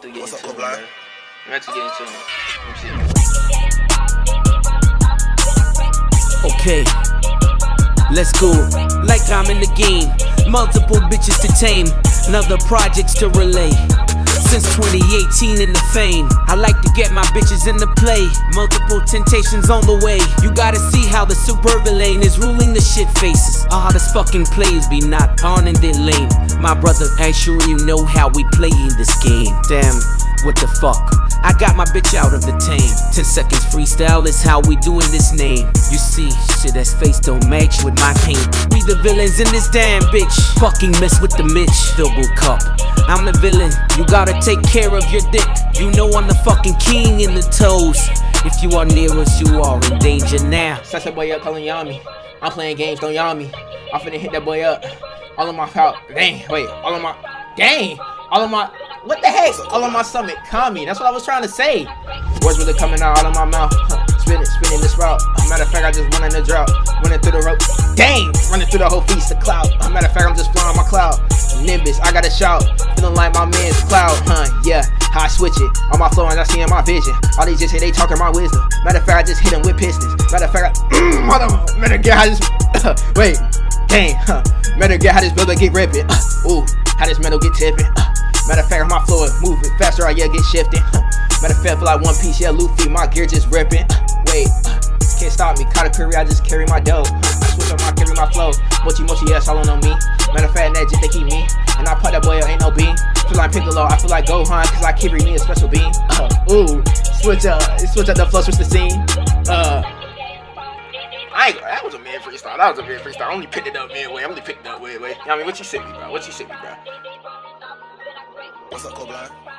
actually get What's up, into it, Koblan? man. I'm actually getting into it. Let me. Okay, let's go. Like I'm in the game, multiple bitches to tame, another projects to relay. Since 2018 in the fame, I like to get my bitches in the play. Multiple temptations on the way. You gotta see how the super lane is ruling the shit faces. All this fucking plays be not on in their lane. My brother, ain't sure you know how we play in this game. Damn, what the fuck? I got my bitch out of the tame. 10 seconds freestyle is how we doing this name. You see, shit that's face don't match with my paint. We the villains in this damn bitch. Fucking mess with the Mitch. Double cup. I'm the villain. You gotta take care of your dick. You know I'm the fucking king in the toes. If you are near us, you are in danger now. Set that boy up, calling Yami. I'm playing games, don't yawn me. I'm finna hit that boy up. All of my pout. Dang, wait, all of my. Dang! All of my. What the heck? All on my stomach. Calm me. That's what I was trying to say. Words really coming out, out of my mouth. Spinning, spinning this route. Matter of fact, I just run in the drought. Running through the rope. Dang! Running through the whole feast of cloud. Matter of fact, I'm just flying my cloud. Nimbus, I gotta shout. Feeling like my man's cloud, huh? Yeah, how I switch it. On my flow, and I see in my vision. All these just hit, they talking my wisdom. Matter of fact, I just hit them with pistons. Matter of fact, I, mother, matter of fact, I just, wait, dang, huh? Matter of fact, how this builder get ripping. Uh, ooh, how this metal get tipping. Uh, matter of fact, my flow is moving faster, I yeah, get shifting. Matter of fact, feel like one piece, yeah, Luffy, my gear just ripping. Wait, can't stop me. Caught a I just carry my dough. I switch up my carry my flow. Mochi mochi, yeah, all on me. Matter of fact, that just they keep me. And I put that boy, ain't no bean. Feel like Piccolo, I feel like Gohan, cause I carry me a special bean. Uh, ooh, switch up, switch up the flow, switch the scene. Uh, I ain't that was a mid freestyle. That was a mid freestyle. I only picked it up midway. I only picked it up midway. I mean, what you sent me, bro? What you sent me, bro? What's up, Koblan?